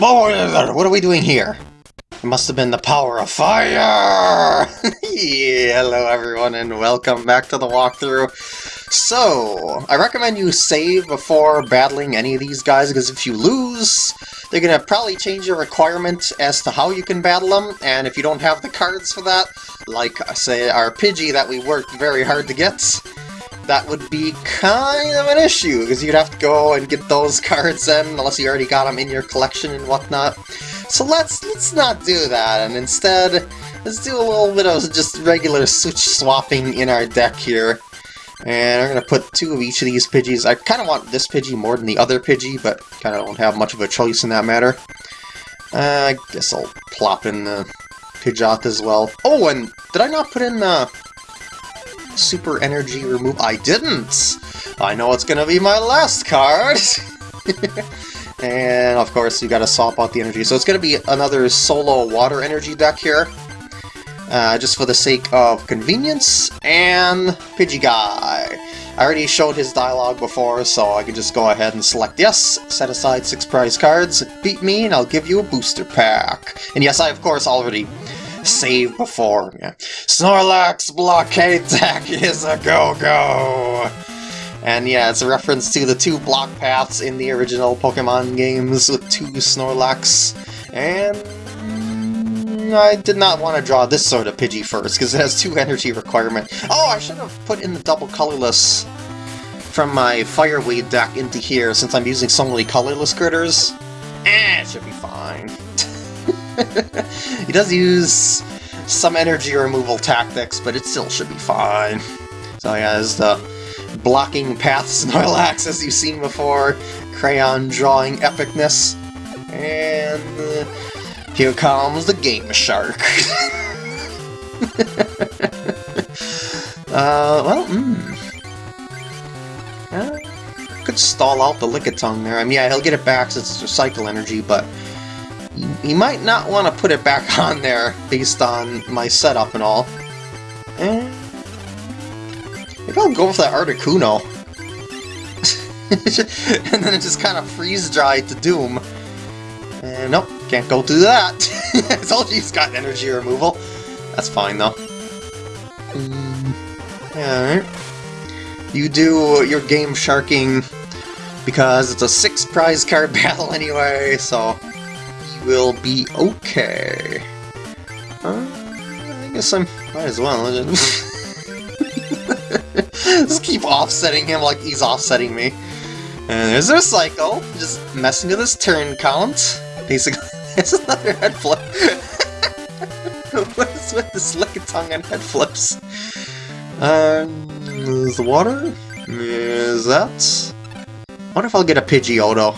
What are we doing here? It must have been the power of fire! yeah, hello everyone and welcome back to the walkthrough. So, I recommend you save before battling any of these guys, because if you lose, they're going to probably change your requirement as to how you can battle them, and if you don't have the cards for that, like, say, our Pidgey that we worked very hard to get, that would be kind of an issue, because you'd have to go and get those cards in, unless you already got them in your collection and whatnot. So let's let's not do that, and instead, let's do a little bit of just regular switch swapping in our deck here. And I'm going to put two of each of these Pidgeys. I kind of want this Pidgey more than the other Pidgey, but kind of don't have much of a choice in that matter. Uh, I guess I'll plop in the Pidgeot as well. Oh, and did I not put in the Super Energy Remove? I didn't! I know it's to be my last card! and of course, you got to swap out the energy. So it's to be another solo water energy deck here. Uh, just for the sake of convenience, and Pidgey Guy. I already showed his dialogue before, so I can just go ahead and select yes, set aside six prize cards, beat me, and I'll give you a booster pack. And yes, I of course already saved before. Yeah. Snorlax Blockade Deck is a go-go! And yeah, it's a reference to the two block paths in the original Pokemon games with two Snorlax, and I did not want to draw this sort of Pidgey first, because it has two energy requirement. Oh, I should have put in the double colorless from my Firewave deck into here, since I'm using so many colorless critters. Eh, it should be fine. he does use some energy removal tactics, but it still should be fine. So yeah, there's the blocking path Snorlax as you've seen before, crayon drawing epicness, and here comes the Game Shark. uh, well, hmm. Uh, could stall out the Lickitung there. I mean, yeah, he'll get it back since it's recycle energy, but he might not want to put it back on there based on my setup and all. Eh. Maybe I'll go with that Articuno. and then it just kind of freeze-dried to Doom. And nope, can't go through that. I told you he's got energy removal. That's fine, though. Mm, Alright. You do your game sharking because it's a six prize card battle anyway, so you will be okay. Uh, I guess I'm might as well. Just keep offsetting him like he's offsetting me. And there's a cycle, just messing with his turn count, basically. It's another head flip. what is with this tongue and head flips? Um, is the water? Is that? I wonder if I'll get a Pidgeotto.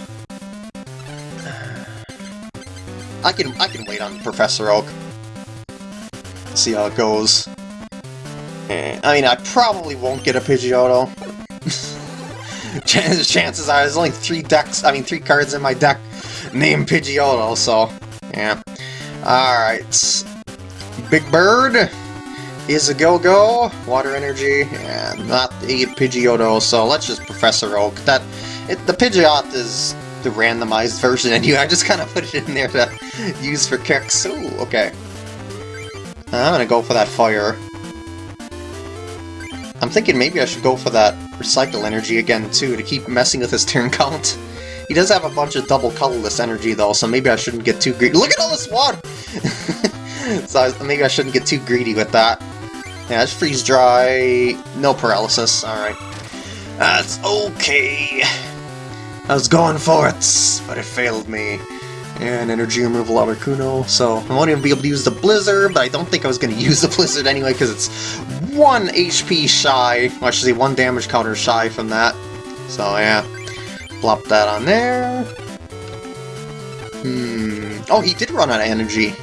I can I can wait on Professor Oak. See how it goes. Eh, I mean, I probably won't get a Pidgeotto. Chances are there's only three decks, I mean three cards in my deck named Pidgeotto, so yeah. Alright. Big Bird is a go-go, water energy, and not a Pidgeotto, so let's just Professor Oak. That it, The Pidgeot is the randomized version anyway, I just kind of put it in there to use for kicks. Ooh, okay. I'm gonna go for that fire. I'm thinking maybe I should go for that recycle energy again too, to keep messing with his turn count. He does have a bunch of double colorless energy though, so maybe I shouldn't get too greedy. Look at all this water! so maybe I shouldn't get too greedy with that. Yeah, it's freeze dry, no paralysis, alright. That's okay. I was going for it, but it failed me. And energy removal Articuno, so I won't even be able to use the Blizzard, but I don't think I was going to use the Blizzard anyway, because it's 1 HP shy, I should say 1 damage counter shy from that. So yeah, plop that on there. Hmm, oh, he did run out of energy.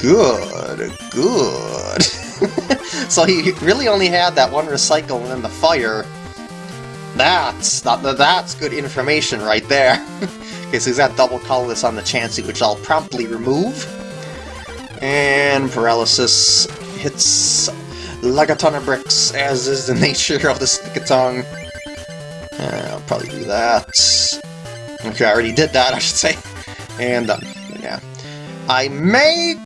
Good, good. so he really only had that one recycle and then the fire. That's, that, that's good information right there. Okay, so he's got double colorless on the Chansey, which I'll promptly remove. And Paralysis hits like a ton of bricks, as is the nature of the Lickitung. Uh, I'll probably do that. Okay, I already did that, I should say. And, uh, yeah. I may,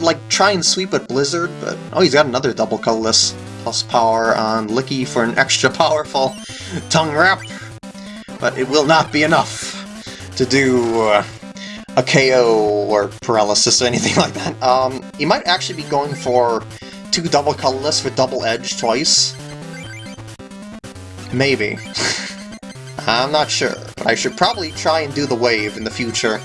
like, try and sweep at Blizzard, but... Oh, he's got another double colorless plus power on Licky for an extra powerful tongue wrap. But it will not be enough to do uh, a KO or paralysis or anything like that. Um, he might actually be going for two double colorless for double edge twice. Maybe. I'm not sure, but I should probably try and do the wave in the future,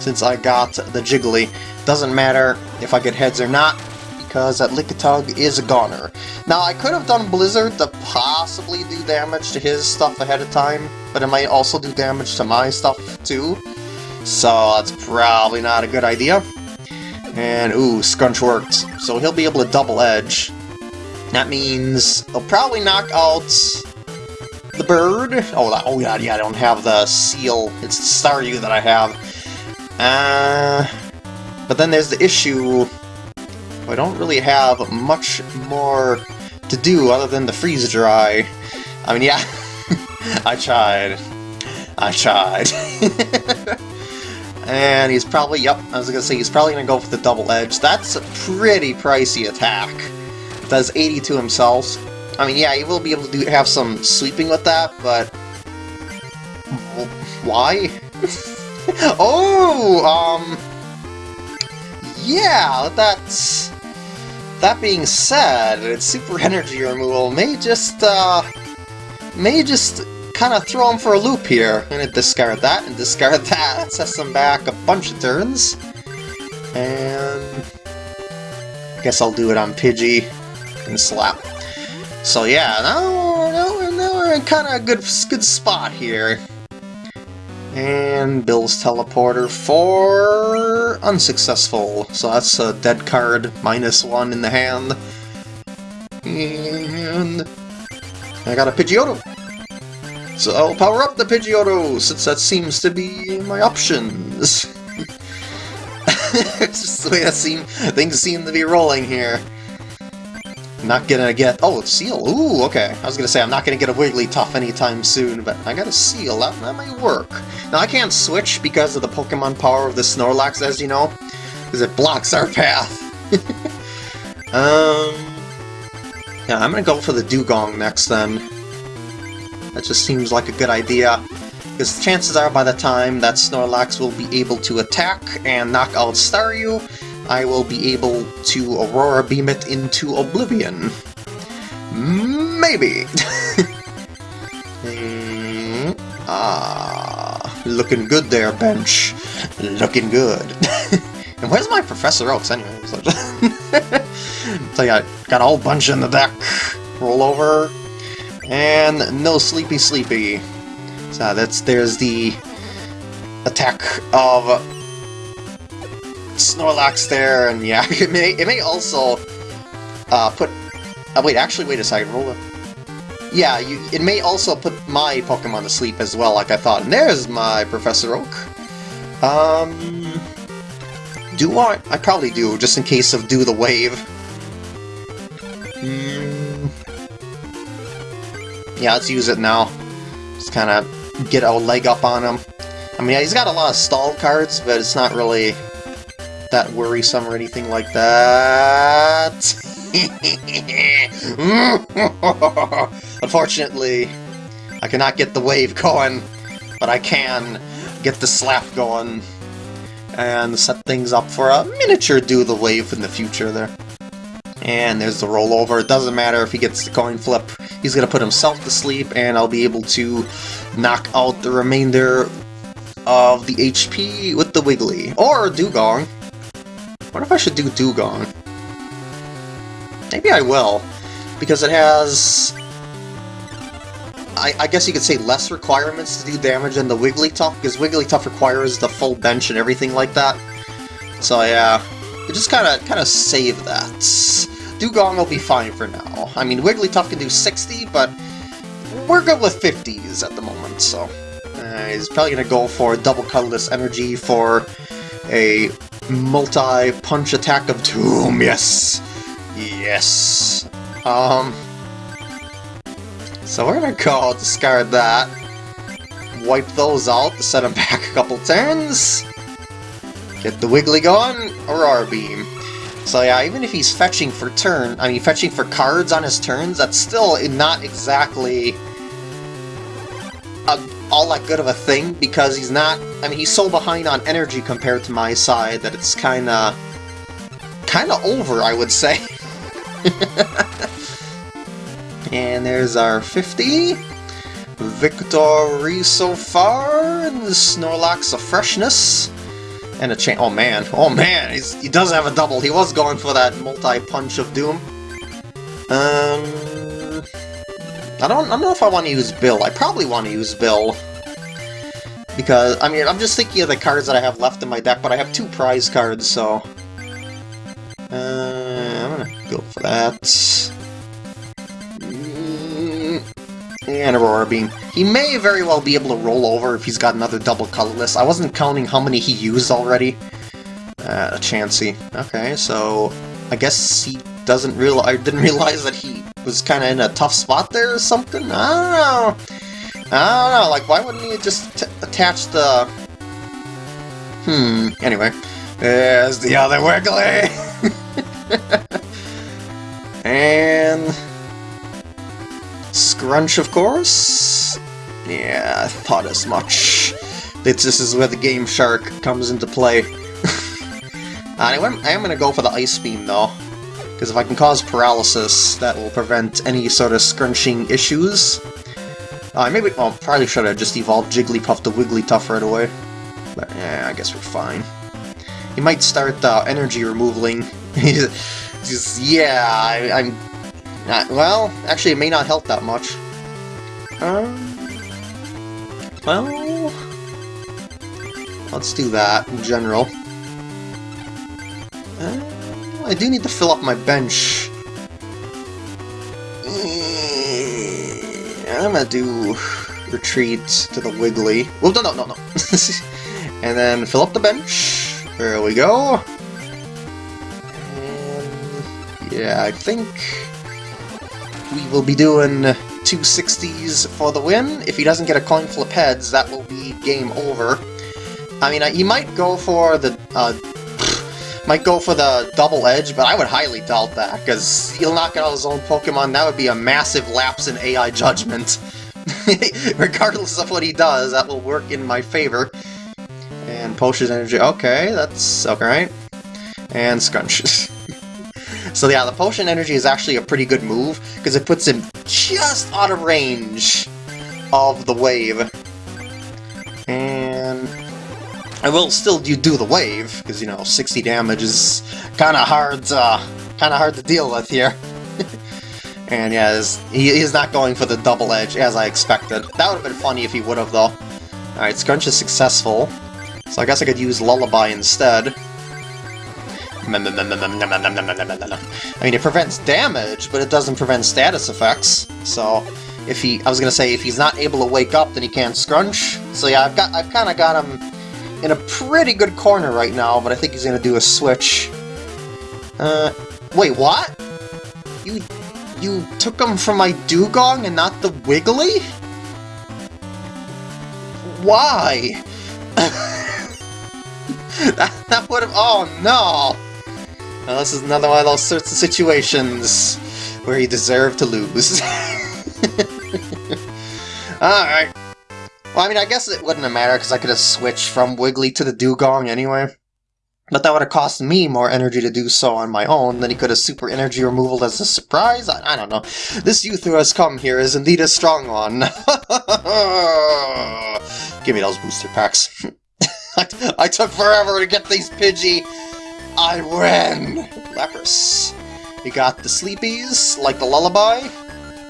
since I got the Jiggly. Doesn't matter if I get heads or not, because that Lickitung is a goner. Now, I could have done Blizzard to possibly do damage to his stuff ahead of time, but it might also do damage to my stuff too, so that's probably not a good idea. And, ooh, Scrunch worked, so he'll be able to double edge. That means he'll probably knock out the bird. Oh, oh yeah, yeah, I don't have the seal. It's the Staryu that I have. Uh, but then there's the issue. I don't really have much more to do other than the freeze dry. I mean, yeah, I tried. I tried. and he's probably, yep, I was gonna say, he's probably gonna go for the double edge. That's a pretty pricey attack. Does 80 to himself, I mean, yeah, you will be able to do, have some sweeping with that, but... Why? oh, um... Yeah, that's... That being said, its super energy removal may just, uh... May just kind of throw him for a loop here. I'm gonna discard that and discard that. That sets him back a bunch of turns. And... I guess I'll do it on Pidgey and Slap. So yeah, now, now, now we're in kind of a good, good spot here. And Bill's teleporter for unsuccessful. So that's a dead card, minus one in the hand. And I got a Pidgeotto. So I'll power up the Pidgeotto, since that seems to be my options. it's just the way that seem, things seem to be rolling here. Not gonna get... Oh, Seal! Ooh, okay. I was gonna say, I'm not gonna get a Wigglytuff anytime soon, but I got a Seal. That, that might work. Now, I can't switch because of the Pokemon power of the Snorlax, as you know, because it blocks our path. um... Yeah, I'm gonna go for the Dewgong next, then. That just seems like a good idea. Because chances are by the time that Snorlax will be able to attack and knock out Staryu, I will be able to Aurora Beam it into Oblivion. Maybe! mm, ah, looking good there, Bench. Looking good. and where's my Professor Oaks, anyway? so yeah, got a whole bunch in the deck. Roll over. And no Sleepy Sleepy. So that's there's the attack of Snorlax there, and yeah, it may, it may also uh, put... Uh, wait, actually, wait a second, roll it. Yeah, you, it may also put my Pokemon to sleep as well, like I thought. And there's my Professor Oak. Um... Do I? I probably do, just in case of Do the Wave. Mm. Yeah, let's use it now. Just kind of get a leg up on him. I mean, he's got a lot of stall cards, but it's not really that worrisome or anything like that. Unfortunately, I cannot get the wave going, but I can get the slap going and set things up for a miniature do the wave in the future there. And there's the rollover. It doesn't matter if he gets the coin flip. He's going to put himself to sleep, and I'll be able to knock out the remainder of the HP with the Wiggly. Or Dewgong. What if I should do Dewgong? Maybe I will, because it has... I, I, guess you could say less requirements to do damage than the Wigglytuff, because Wigglytuff requires the full bench and everything like that. So yeah, just kind of kind of save that. Dewgong will be fine for now. I mean, Wigglytuff can do 60, but we're good with 50s at the moment, so... Uh, he's probably going to go for double colorless energy for a multi-punch attack of Doom, yes! Yes! Um... So we're gonna go discard that. Wipe those out set them back a couple turns. Get the Wiggly going, Aurora Beam. So yeah, even if he's fetching for turn, I mean fetching for cards on his turns, that's still not exactly all that good of a thing, because he's not, I mean he's so behind on energy compared to my side that it's kinda, kinda over, I would say. and there's our 50. Victory so far, and the Snorlax of freshness. And a chain. Oh man, oh man, He's, he does have a double. He was going for that multi-punch of doom. Um, I don't, I don't know if I want to use Bill. I probably want to use Bill. Because, I mean, I'm just thinking of the cards that I have left in my deck, but I have two prize cards, so... Uh, I'm gonna go for that. and Aurora Beam. He may very well be able to roll over if he's got another double colorless. I wasn't counting how many he used already. Uh, Chansey. Okay, so I guess he doesn't real. I didn't realize that he was kind of in a tough spot there or something. I don't know. I don't know. Like, why wouldn't he just attach the? Hmm. Anyway, there's the other Wiggly. and Scrunch, of course? Yeah, I thought as much. This is where the Game Shark comes into play. anyway, I am going to go for the Ice Beam, though. Because if I can cause paralysis, that will prevent any sort of scrunching issues. Uh, maybe, well, probably should have just evolved Jigglypuff to Wigglytuff right away. But, yeah, I guess we're fine. He might start uh, energy removaling. Just, yeah, I, I'm not, well, actually, it may not help that much. Um, well, let's do that in general. Uh, I do need to fill up my bench. I'm gonna do retreat to the Wiggly. Well, no, no, no, no. and then fill up the bench. There we go. And yeah, I think we will be doing 260s for the win. If he doesn't get a coin flip heads, that will be game over. I mean, he might go for the uh, might go for the double edge, but I would highly doubt that, because he'll knock out his own Pokemon. That would be a massive lapse in AI judgment. Regardless of what he does, that will work in my favor. And Potion Energy, okay, that's alright. And Scrunches. So yeah, the Potion Energy is actually a pretty good move, because it puts him just out of range of the wave. And I will still do, do the wave, because, you know, 60 damage is kind of hard, uh, kind of hard to deal with here. and yeah, he, he's not going for the double edge, as I expected. That would have been funny if he would have, though. Alright, Scrunch is successful, so I guess I could use Lullaby instead. I mean, it prevents damage, but it doesn't prevent status effects. So, if he, I was gonna say, if he's not able to wake up, then he can't scrunch. So yeah, I've got, I've kind of got him in a pretty good corner right now, but I think he's gonna do a switch. Uh, wait, what? You, you took him from my Dewgong and not the Wiggly? Why? that, that would have, oh no! Well, this is another one of those sorts of situations where you deserve to lose. Alright. Well, I mean, I guess it wouldn't have mattered because I could have switched from Wiggly to the Dewgong anyway. But that would have cost me more energy to do so on my own than he could have super energy removal as a surprise? I, I don't know. This youth who has come here is indeed a strong one. Give me those booster packs. I, I took forever to get these Pidgey I win! Lapras. You got the Sleepies, like the Lullaby,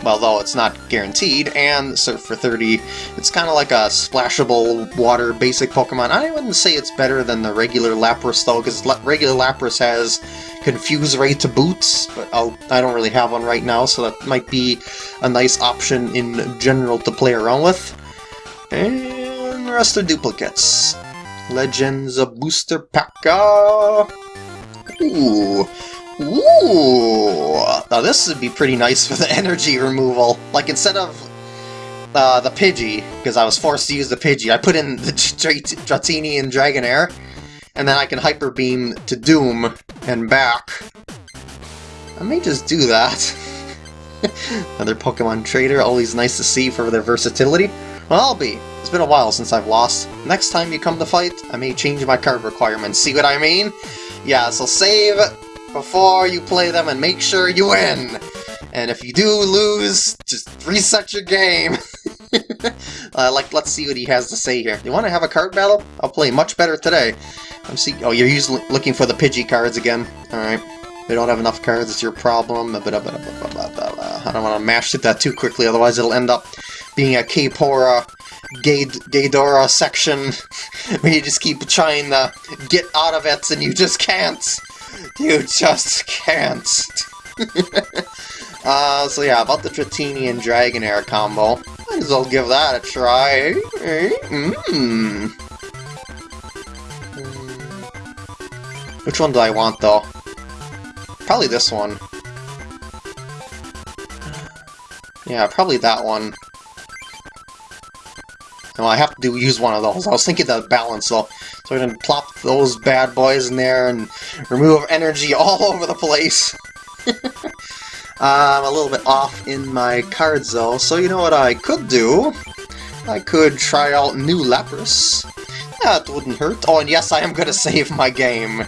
well, though it's not guaranteed, and Surf for 30. It's kind of like a splashable water basic Pokemon. I wouldn't say it's better than the regular Lapras, though, because regular Lapras has Confuse Ray to boots, but I'll, I don't really have one right now, so that might be a nice option in general to play around with. And the rest are duplicates. Legends of Booster Packa. Ooh. Ooh! Now this would be pretty nice for the energy removal. Like, instead of uh, the Pidgey, because I was forced to use the Pidgey, I put in the Dratini and Dragonair, and then I can Hyper Beam to Doom and back. I may just do that. Another Pokemon Trader, always nice to see for their versatility. Well, I'll be. It's been a while since I've lost. Next time you come to fight, I may change my card requirements. See what I mean? Yeah, so save before you play them and make sure you win! And if you do lose, just reset your game. uh, like, let's see what he has to say here. You want to have a card battle? I'll play much better today. I'm see. Oh, you're usually looking for the Pidgey cards again. All right. We don't have enough cards. It's your problem. I don't want to mash it that too quickly, otherwise it'll end up being a K-Pora Gaydora section where you just keep trying to get out of it and you just can't. You just can't. uh, so yeah, about the Dratini and Dragonair combo. Might as well give that a try. Mm. Which one do I want, though? Probably this one. Yeah, probably that one. Well, I have to do, use one of those. I was thinking the balance, though. So going to plop those bad boys in there and remove energy all over the place. I'm a little bit off in my cards, though, so you know what I could do? I could try out new Lapras. That wouldn't hurt. Oh, and yes, I am to save my game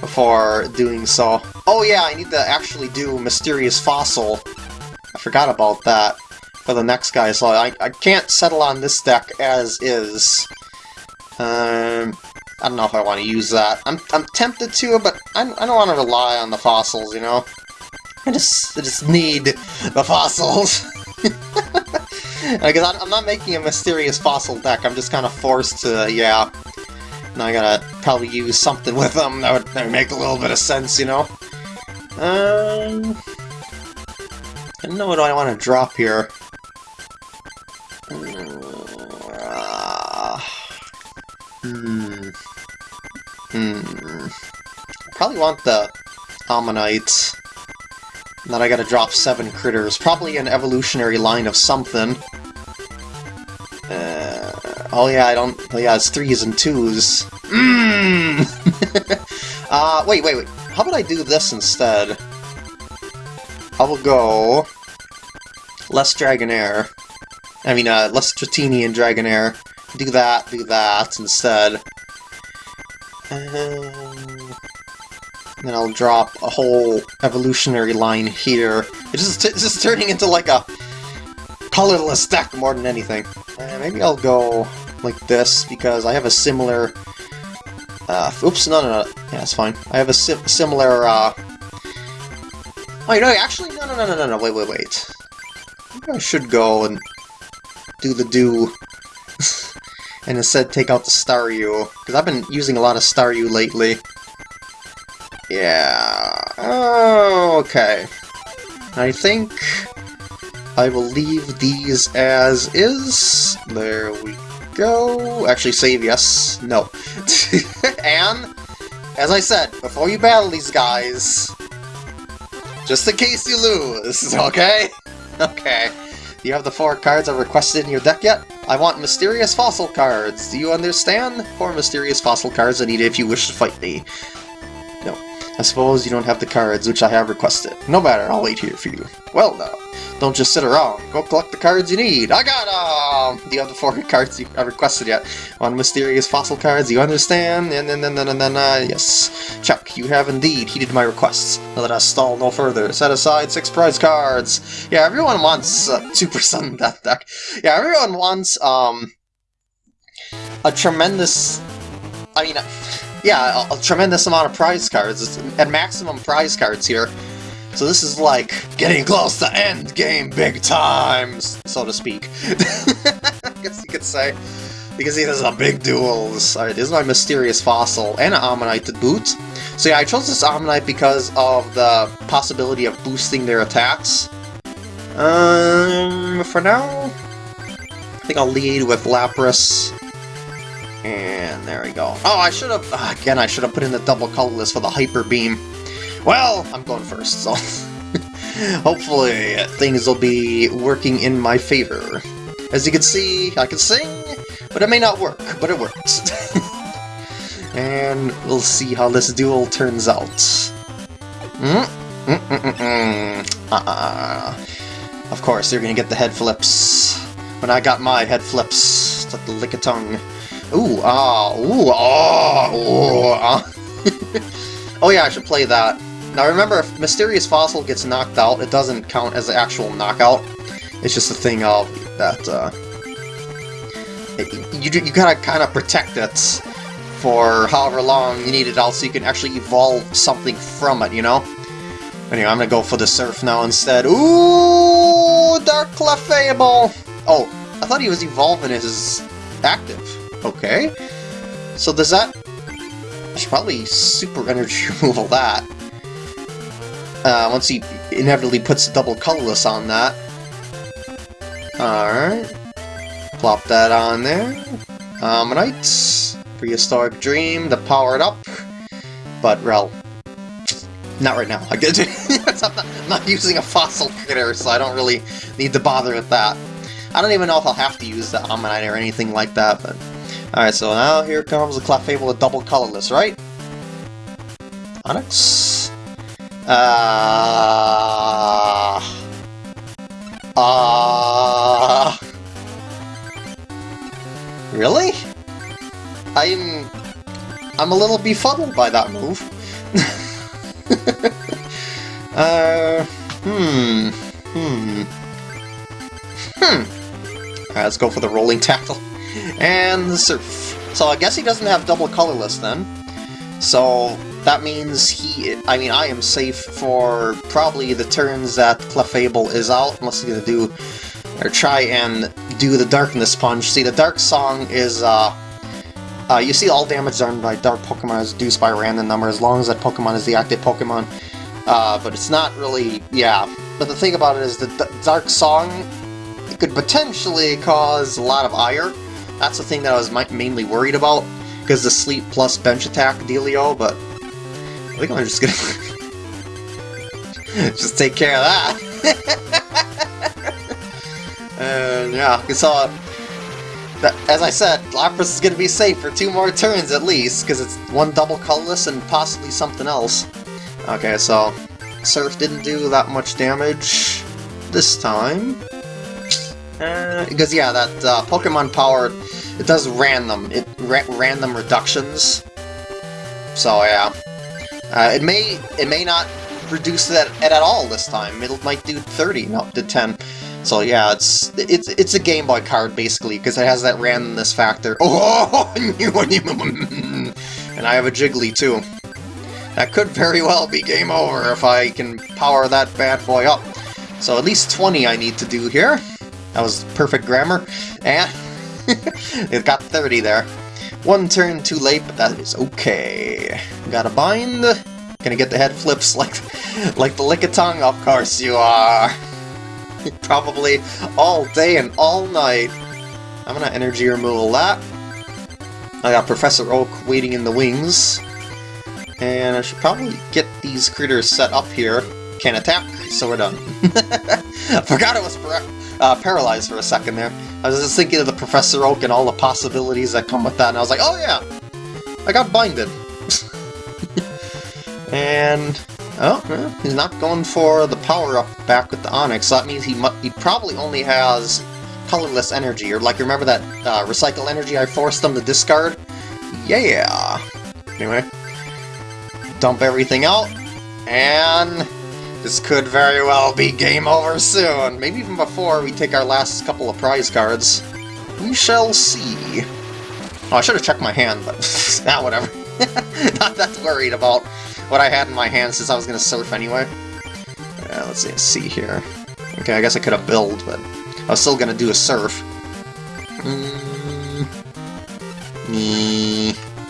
before doing so. Oh yeah, I need to actually do Mysterious Fossil. I forgot about that for the next guy, so I, I can't settle on this deck as is. Um, I don't know if I want to use that. I'm, I'm tempted to, but I, I don't want to rely on the fossils, you know? I just, I just need the fossils. Because I'm not making a mysterious fossil deck, I'm just kind of forced to, yeah, now I gotta probably use something with them that would, that would make a little bit of sense, you know? Um... I don't know what I want to drop here. Probably want the Omanyte. Then I gotta drop seven critters. Probably an evolutionary line of something. Oh yeah, I don't... Oh yeah, it's threes and twos. Mmm! uh, wait, wait, wait. How about I do this instead? I will go... Less Dragonair. I mean, uh, less Dratini and Dragonair. Do that, do that instead. Then I'll drop a whole evolutionary line here. It's just, it's just turning into like a colorless deck more than anything. Uh, maybe I'll go like this, because I have a similar... Uh, oops, no, no, no. Yeah, it's fine. I have a si similar, uh... Oh, you know, actually, no, no, no, no, no, no, wait, wait, wait. I should go and do the do. and instead take out the Staryu, because I've been using a lot of Staryu lately. Yeah... Oh, okay. I think I will leave these as is. There we go. Actually, save yes. No. and, as I said, before you battle these guys, just in case you lose, okay? Okay. Do you have the four cards I requested in your deck yet? I want Mysterious Fossil cards. Do you understand? Four Mysterious Fossil cards I need if you wish to fight me. I suppose you don't have the cards which I have requested. No matter, I'll wait here for you. Well now. Don't just sit around. Go collect the cards you need. I got them! The other four cards you have requested yet. One mysterious fossil cards, you understand? And then, then, then, then, uh, yes. Chuck, you have indeed heeded my requests. Now let us stall no further. Set aside six prize cards. Yeah, everyone wants uh, Super Sun Death deck. Yeah, everyone wants, um, a tremendous... I mean, yeah, a, a tremendous amount of prize cards. And maximum prize cards here. So this is like getting close to end game big times, so to speak. I guess you could say. Because he has big duels. Alright, this is my Mysterious Fossil, and an Omanyte to boot. So yeah, I chose this Omanyte because of the possibility of boosting their attacks. Um, for now, I think I'll lead with Lapras. And there we go. Oh, I should have, uh, again, I should have put in the double colorless for the Hyper Beam. Well, I'm going first, so hopefully things will be working in my favor. As you can see, I can sing, but it may not work, but it works. And we'll see how this duel turns out. Mm? Mm -mm -mm. Uh-uh. Of course, you're gonna get the head flips. When I got my head flips, it's like the Lickitung. Ooh, ah, ooh, ah, ooh, ah. oh yeah, I should play that. Now remember, if Mysterious Fossil gets knocked out, it doesn't count as an actual knockout. It's just a thing of that, uh... You, you gotta kind of protect it for however long you need it out so you can actually evolve something from it, you know? Anyway, I'm gonna go for the Surf now instead. Ooh, Dark Clefable! Oh, I thought he was evolving his active. Okay. So does that... I should probably super energy removal that. Uh, once he inevitably puts double colorless on that. Alright. Plop that on there. Omanyte. Prehistoric Dream to power it up. But, well, not right now. I get I'm, not, I'm not using a fossil critter, so I don't really need to bother with that. I don't even know if I'll have to use the Omanyte or anything like that, but... Alright, so now here comes the Clefable with double colorless, right? Onix? Uh... Uh... Really? I'm... I'm a little befuddled by that move. uh... Hmm... Hmm... Hmm... Alright, let's go for the Rolling Tackle. And the Surf. So I guess he doesn't have double colorless then. So that means he... I mean, I am safe for probably the turns that Clefable is out, unless he's gonna do... or try and do the Darkness Punch. See, the Dark Song is, uh... Uh, you see all damage done by Dark Pokemon is reduced by a random number, as long as that Pokemon is the active Pokemon. Uh, but it's not really... yeah. But the thing about it is the Dark Song it could potentially cause a lot of ire. That's the thing that I was mainly worried about, because the sleep plus bench attack dealio, but I think I'm just gonna just take care of that. and yeah, so that, as I said, Lapras is gonna be safe for two more turns at least, because it's one double colorless and possibly something else. Okay, so Surf didn't do that much damage this time. Uh, because yeah, that uh, Pokemon Power, it does random, it ra random reductions. So yeah, uh, it may it may not reduce that at, at all this time. It might do 30, not to 10. So yeah, it's it's it's a Game Boy card basically because it has that randomness factor. Oh, and I have a Jiggly too. That could very well be game over if I can power that bad boy up. So at least 20 I need to do here. That was perfect grammar. And it got 30 there. One turn too late, but that is okay. Got a bind. Gonna get the head flips like like the Lickitung? Of course you are. Probably all day and all night. I'm gonna energy removal that. I got Professor Oak waiting in the wings. And I should probably get these critters set up here. Can't attack, so we're done. I forgot it was uh, paralyzed for a second there. I was just thinking of the Professor Oak and all the possibilities that come with that, and I was like, oh yeah, I got binded. and, oh, he's not going for the power-up back with the Onix, so that means he, he probably only has colorless energy, or like, remember that uh, recycle energy I forced him to discard? Yeah! Anyway, dump everything out, and this could very well be game over soon, maybe even before we take our last couple of prize cards. We shall see. Oh, I should have checked my hand, but nah, whatever. Not that worried about what I had in my hand since I was going to surf anyway. Yeah, let's see, see here. Okay, I guess I could have build, but I was still going to do a surf. Mm.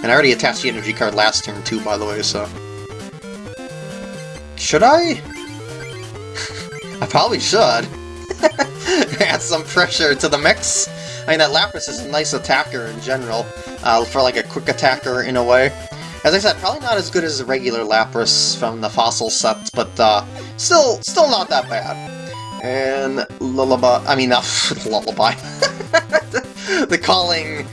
And I already attached the energy card last turn too, by the way, so... Should I? Probably should. Add some pressure to the mix. I mean, that Lapras is a nice attacker in general, uh, for like a quick attacker in a way. As I said, probably not as good as the regular Lapras from the fossil set, but uh, still, still not that bad. And Lullaby, I mean, uh, Lullaby. the calling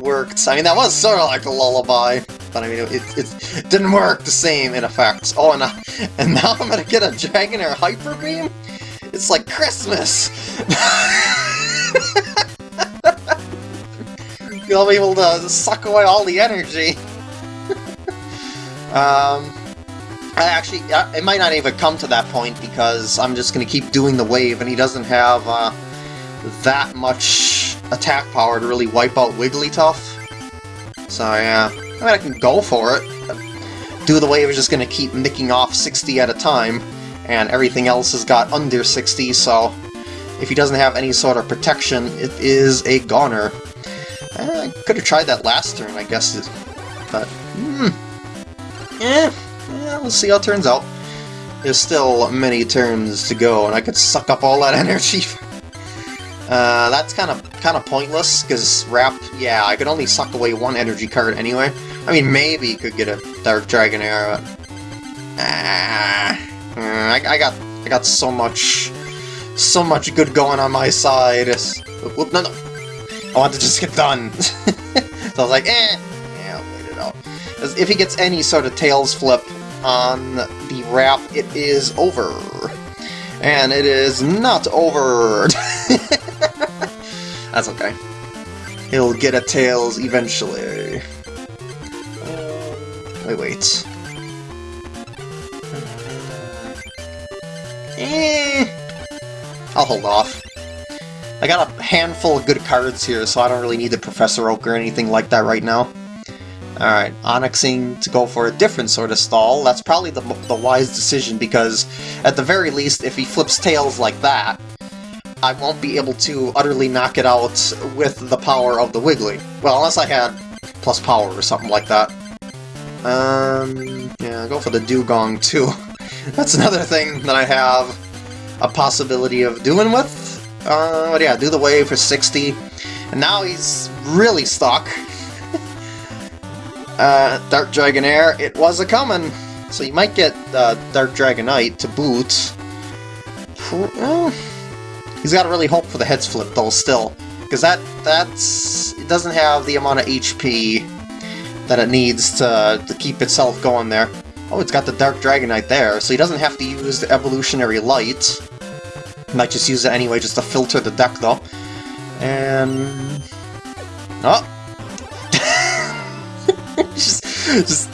worked. I mean, that was sort of like a lullaby. but I mean, it, it, didn't work the same in effect. Oh, and, and now I'm gonna get a Dragonair Hyper Beam? It's like Christmas! You'll be able to suck away all the energy. um, I actually, it might not even come to that point because I'm just going to keep doing the wave and he doesn't have uh, that much attack power to really wipe out Wigglytuff. So yeah, I mean I can go for it. Do the wave is just going to keep nicking off 60 at a time, and everything else has got under 60, so if he doesn't have any sort of protection, it is a goner. Eh, I could have tried that last turn, I guess, but... Hmm. Eh, yeah, we'll see how it turns out. There's still many turns to go, and I could suck up all that energy. uh, that's kind of kind of pointless, because Wrap, yeah, I could only suck away one energy card anyway. I mean, maybe you could get a Dark Dragonair, but... Ah, I, I, got I got so much so much good going on my side. Whoop, no, no. I want to just get done. so I was like, eh, yeah, I'll wait it out. If he gets any sort of Tails flip on the Wrap, it is over. And it is not over. That's okay. He'll get a Tails eventually. Wait, wait. Eh, I'll hold off. I got a handful of good cards here, so I don't really need the Professor Oak or anything like that right now. Alright, Onyxing to go for a different sort of stall. That's probably the, the wise decision, because at the very least, if he flips tails like that, I won't be able to utterly knock it out with the power of the Wiggly. Well, unless I had plus power or something like that. Um, yeah, go for the Dewgong too. That's another thing that I have a possibility of doing with. Uh, but yeah, do the wave for 60. And now he's really stuck. uh, Dark Dragonair, it was a coming. So you might get uh, Dark Dragonite to boot. He's got to really hope for the heads flip though still. Because that, that's... it doesn't have the amount of HP that it needs to, to keep itself going there. Oh, it's got the Dark Dragonite there, so he doesn't have to use the Evolutionary Light. Might just use it anyway, just to filter the deck, though. And... Oh! just, just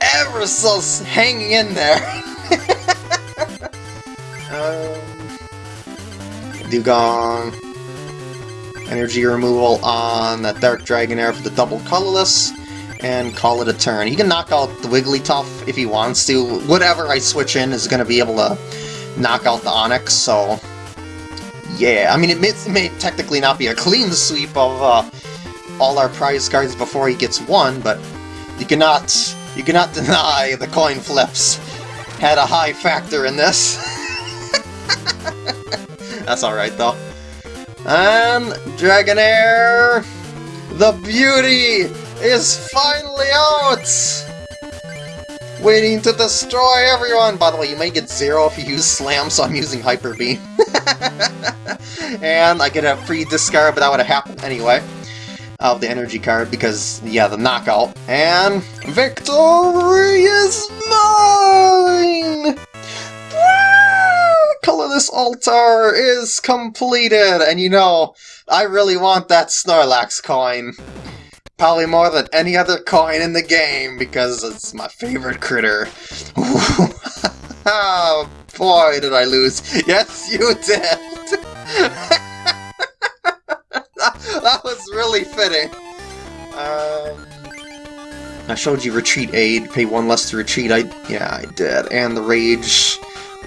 ever so hanging in there. um, Dewgong. Energy removal on that Dark Dragonair for the double colorless and call it a turn. He can knock out the Wigglytuff if he wants to. Whatever I switch in is going to be able to knock out the Onix, so... Yeah, I mean, it may, it may technically not be a clean sweep of uh, all our prize cards before he gets one, but you cannot, you cannot deny the coin flips had a high factor in this. That's alright, though. And Dragonair, the beauty is finally out! Waiting to destroy everyone! By the way, you may get zero if you use Slam, so I'm using Hyper Beam. and I get a free discard, but that would have happened anyway. Of the energy card, because, yeah, the knockout. And victory is mine! Colorless Altar is completed! And you know, I really want that Snorlax coin. Probably more than any other coin in the game, because it's my favorite critter. oh, boy, did I lose. Yes, you did! that was really fitting. Um, I showed you Retreat Aid, pay one less to retreat. I Yeah, I did. And the Rage,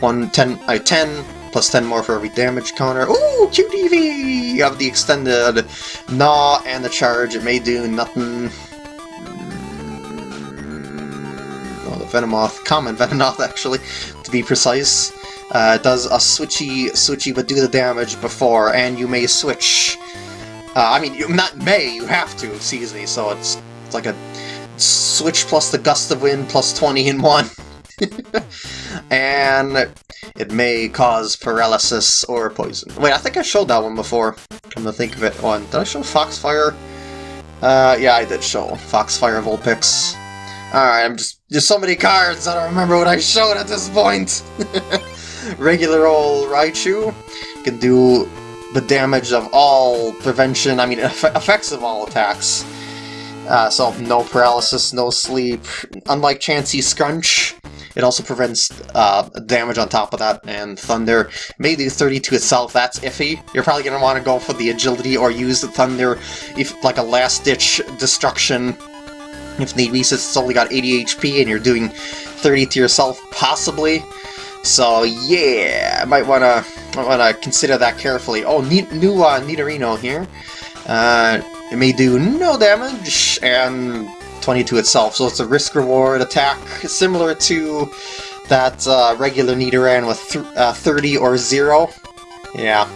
one, ten, I 10 plus 10 more for every damage counter. Ooh, QTV! You have the extended Gnaw and the charge. It may do nothing. Oh, the Venomoth, common Venomoth actually, to be precise. Uh, does a switchy, switchy, but do the damage before, and you may switch. Uh, I mean, you not may, you have to, excuse me, so it's, it's like a switch plus the gust of wind plus 20 in one. and it may cause paralysis or poison. Wait, I think I showed that one before. Come to think of it. One. Did I show Foxfire? Uh, yeah, I did show Foxfire Vulpix. Alright, I'm just... There's so many cards, I don't remember what I showed at this point! Regular old Raichu can do the damage of all prevention, I mean, effects of all attacks. Uh, so no paralysis, no sleep. Unlike Chansey Scrunch, it also prevents uh, damage on top of that, and Thunder Maybe do 30 to itself, that's iffy. You're probably going to want to go for the agility or use the Thunder if like a last-ditch destruction if need be, since it's only got 80 HP and you're doing 30 to yourself, possibly. So yeah, I might wanna wanna consider that carefully. Oh, new, new uh, Nidorino here. Uh, it may do no damage and 22 itself, so it's a risk-reward attack similar to that uh, regular Nidoran with th uh, 30 or 0. Yeah.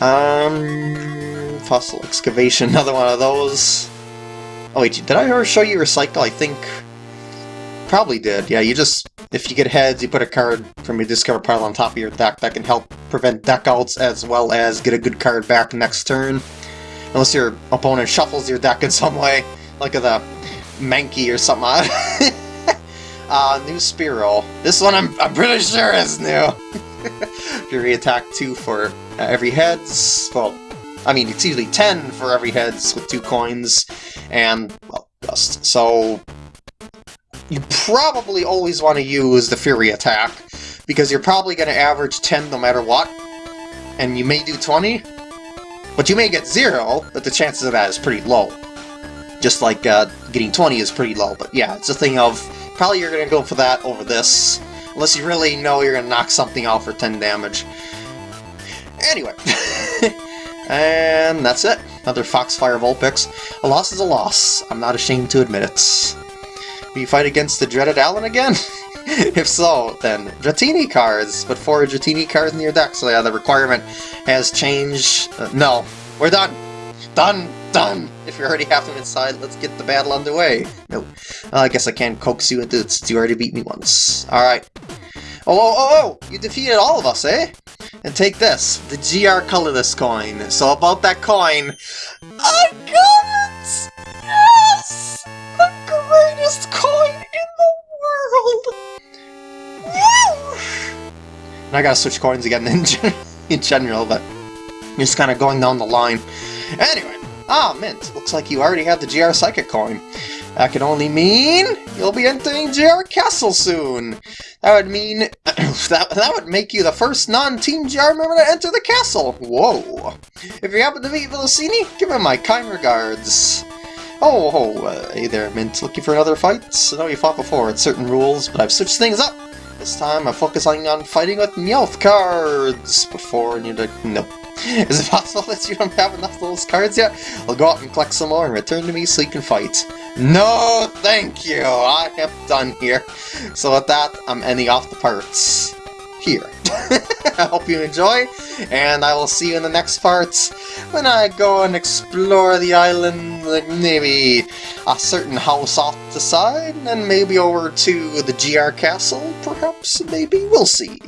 Um, fossil excavation, another one of those. Oh wait, did I ever show you recycle? I think... Probably did. Yeah, you just... If you get heads, you put a card from your discover pile on top of your deck. That can help prevent deck outs as well as get a good card back next turn. Unless your opponent shuffles your deck in some way. Like the Mankey or something. uh, new Spearow. This one I'm, I'm pretty sure is new. Fury attack 2 for every heads. Well, I mean, it's usually 10 for every heads with two coins, and, well, dust. So, you probably always want to use the Fury attack, because you're probably going to average 10 no matter what, and you may do 20, but you may get 0, but the chances of that is pretty low. Just like uh, getting 20 is pretty low, but yeah, it's a thing of, probably you're going to go for that over this, unless you really know you're going to knock something out for 10 damage. Anyway. And that's it. Another Foxfire Vulpix. A loss is a loss. I'm not ashamed to admit it. You fight against the dreaded Alan again? if so, then Dratini cards. But four Dratini cards in your deck, so yeah, the requirement has changed. Uh, no, we're done. Done, done. If you already have them inside, let's get the battle underway. No, I guess I can't coax you into it since you already beat me once. Alright. Oh, oh, oh, oh! You defeated all of us, eh? And take this, the GR colorless coin. So about that coin, I got it! Yes! The greatest coin in the world! And I gotta switch coins again in, in general, but just kind of going down the line. Anyway, ah, Mint, looks like you already have the GR Psychic coin. That could only mean you'll be entering GR Castle soon. That would mean that that would make you the first non-Team GR member to enter the castle. Whoa! If you happen to meet Villasini, give him my kind regards. Oh, oh uh, hey there, Mint. Looking for another fight? I know you fought before, it's certain rules, but I've switched things up. This time I'm focusing on fighting with Meowth cards before you... Nope. Is it possible that you don't have enough of those cards yet? I'll go out and collect some more and return to me so you can fight. No, thank you! I am done here. So with that, I'm ending off the parts here. I hope you enjoy, and I will see you in the next parts when I go and explore the island, like maybe a certain house off the side, and maybe over to the GR Castle, perhaps, maybe, we'll see.